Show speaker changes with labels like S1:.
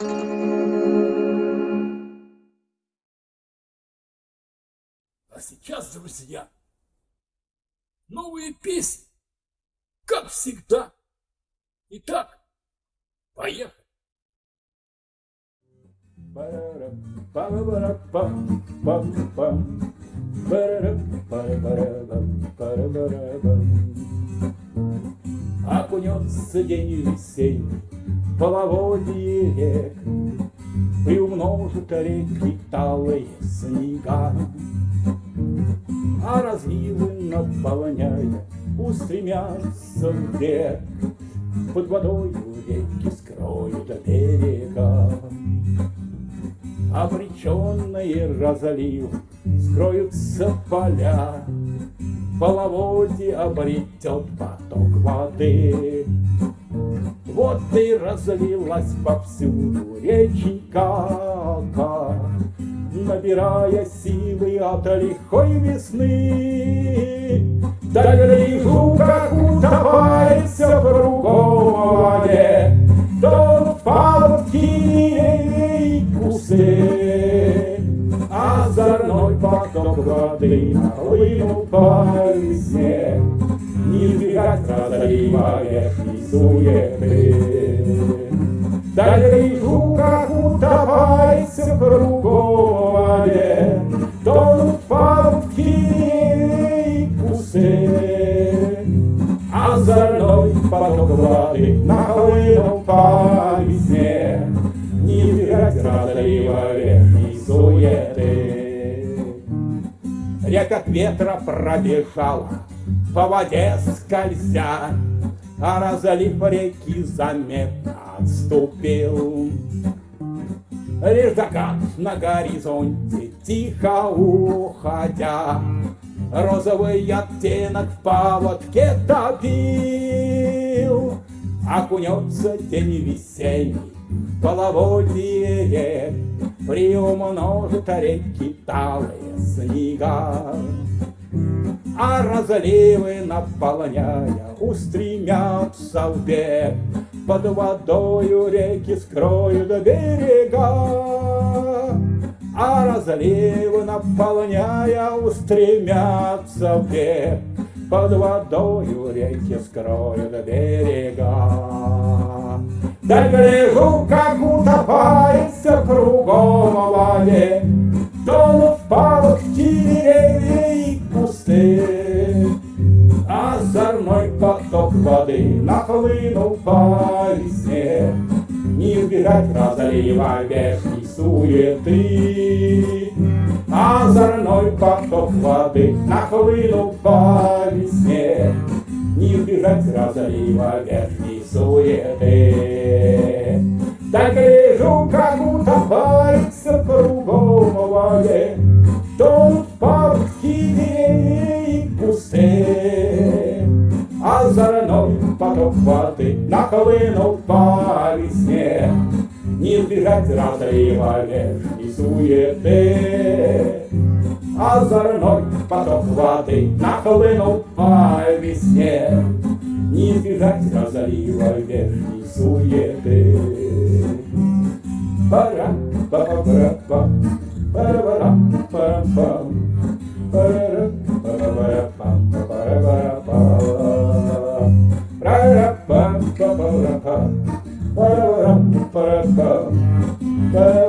S1: А сейчас, друзья, новые песни, как всегда. Итак, поехали. Окунется день весенний, половодье рек, Приумножит реки талые снега, А разливы наполняя устремятся вверх, Под водою реки скроют берега. Обреченные разлив скроются поля, Половодье обретет поток воды. Вот и разлилась повсюду реченька, Набирая силы от лихой весны. Да гляжу, как утопается кругом воде, То палки кусы, Озорной поток воды нахлынул по весне, Не избегать разлива верхней суеты. Да гляжу, как утопается кругом воде, Тонут палки кусы, Озорной поток воды нахлынул по весне, Не избегать разлива верхней суеты. Река ветра пробежала, по воде скользя, А разлив реки заметно отступил. Лишь закат на горизонте, тихо уходя, Розовый оттенок в паводке топил. Окунется день весенний, половодье рек, Приумножит реки талые снега. А разливы наполняя устремятся в бег, Под водою реки скроют берега. А разливы наполняя устремятся в бег, Под водою реки скроют берега. Да гляжу, как утопается кругом в воде, воды нахлынул по весне, Не избежать разлива вешней суеты. Озорной поток воды нахлынул по весне, Не избежать разлива верхней суеты. Так гляжу, как утопается кругом в воде, Тонут парки деревья и кусты. Озорной поток воды нахлынул по весне, Не избежать разлива верхней суеты. Озорной поток воды нахлынул по весне, Не избежать разлива верхней суеты. Пара, пара, пара, пара, пара, пара, пара, ba ba ba ba ba ba
S2: ba ba